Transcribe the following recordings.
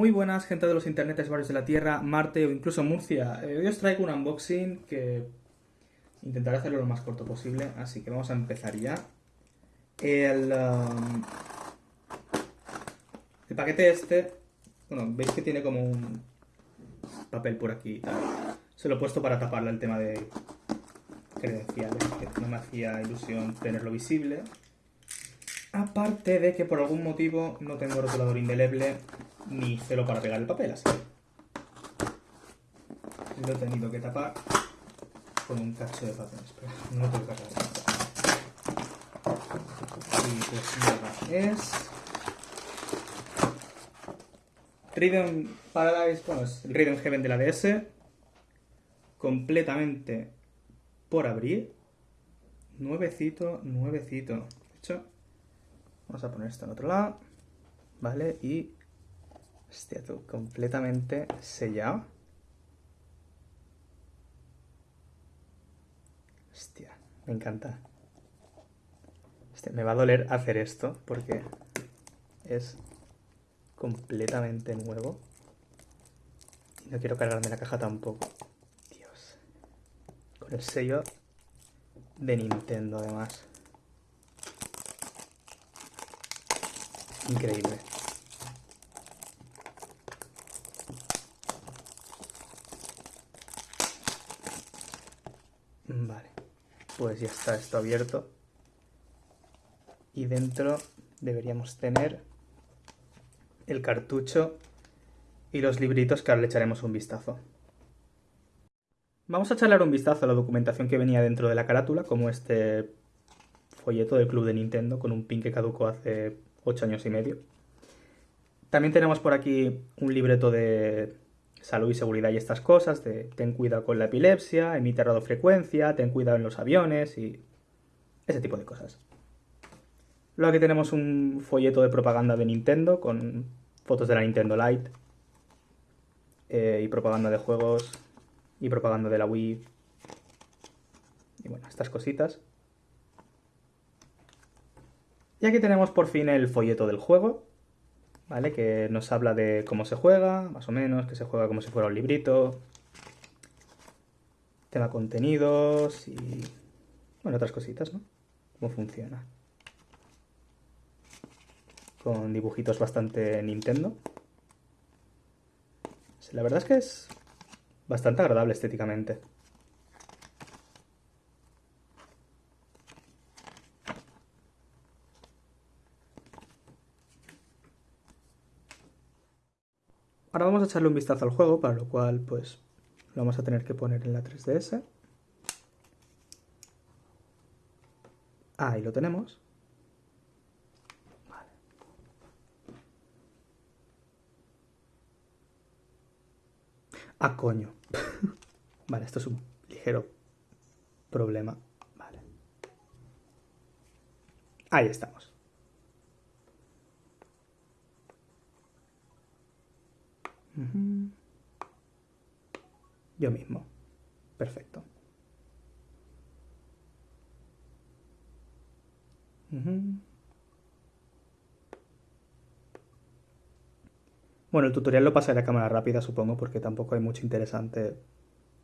Muy buenas, gente de los internetes varios de la Tierra, Marte o incluso Murcia. Eh, hoy os traigo un unboxing que intentaré hacerlo lo más corto posible, así que vamos a empezar ya. El, um, el paquete este, bueno, veis que tiene como un papel por aquí y tal. Se lo he puesto para taparle el tema de credenciales, que no me hacía ilusión tenerlo visible. Aparte de que por algún motivo no tengo rotulador indeleble ni celo para pegar el papel, así lo he tenido que tapar con un cacho de papel. Espera, no tengo que cargar. Y pues nada, es... Rhythm Paradise, bueno, es el Rhythm Heaven de la DS, completamente por abrir. Nuevecito, nuevecito. De hecho, vamos a poner esto en otro lado, ¿vale? Y Hostia, tú, completamente sellado. Hostia, me encanta. Hostia, me va a doler hacer esto porque es completamente nuevo. Y no quiero cargarme la caja tampoco. Dios. Con el sello de Nintendo además. Increíble. Vale, pues ya está esto abierto. Y dentro deberíamos tener el cartucho y los libritos que ahora le echaremos un vistazo. Vamos a echarle un vistazo a la documentación que venía dentro de la carátula, como este folleto del Club de Nintendo con un pin que caducó hace 8 años y medio. También tenemos por aquí un libreto de salud y seguridad y estas cosas, de ten cuidado con la epilepsia, emite radiofrecuencia, ten cuidado en los aviones y ese tipo de cosas. Luego aquí tenemos un folleto de propaganda de Nintendo con fotos de la Nintendo Lite eh, y propaganda de juegos y propaganda de la Wii y bueno, estas cositas. Y aquí tenemos por fin el folleto del juego, ¿vale? Que nos habla de cómo se juega, más o menos, que se juega como si fuera un librito. Tema contenidos y... Bueno, otras cositas, ¿no? Cómo funciona. Con dibujitos bastante Nintendo. La verdad es que es bastante agradable estéticamente. Ahora vamos a echarle un vistazo al juego, para lo cual pues lo vamos a tener que poner en la 3DS. Ahí lo tenemos. Vale. Ah, coño. vale, esto es un ligero problema. Vale. Ahí estamos. Yo mismo. Perfecto. Bueno, el tutorial lo pasaré a cámara rápida, supongo, porque tampoco hay mucho interesante,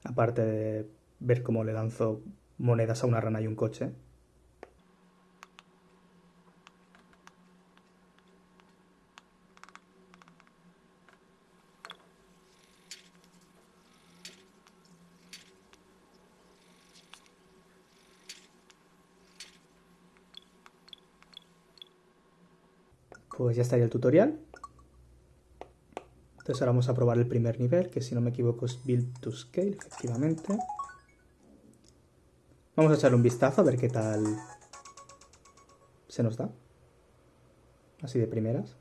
aparte de ver cómo le lanzo monedas a una rana y un coche. Pues ya estaría el tutorial. Entonces ahora vamos a probar el primer nivel, que si no me equivoco es Build to Scale, efectivamente. Vamos a echarle un vistazo a ver qué tal se nos da. Así de primeras.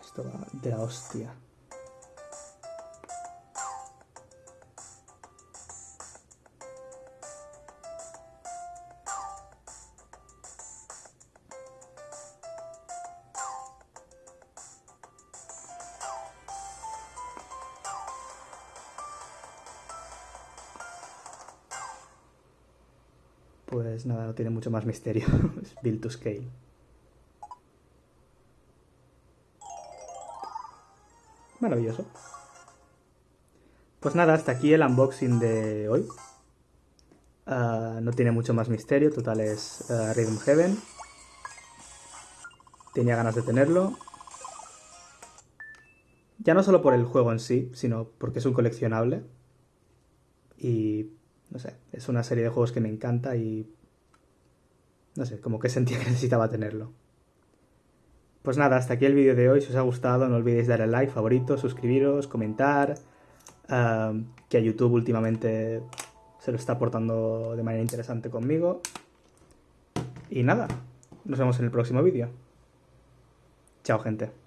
Esto va de la hostia. Pues nada, no tiene mucho más misterio. es build to scale. Maravilloso. Pues nada, hasta aquí el unboxing de hoy. Ah, no tiene mucho más misterio, total es ah, Rhythm Heaven. Tenía ganas de tenerlo. Ya no solo por el juego en sí, sino porque es un coleccionable. Y, no sé, es una serie de juegos que me encanta y... No sé, como que sentía que necesitaba tenerlo. Pues nada, hasta aquí el vídeo de hoy. Si os ha gustado, no olvidéis darle like, favorito, suscribiros, comentar. Que a YouTube últimamente se lo está aportando de manera interesante conmigo. Y nada, nos vemos en el próximo vídeo. Chao gente.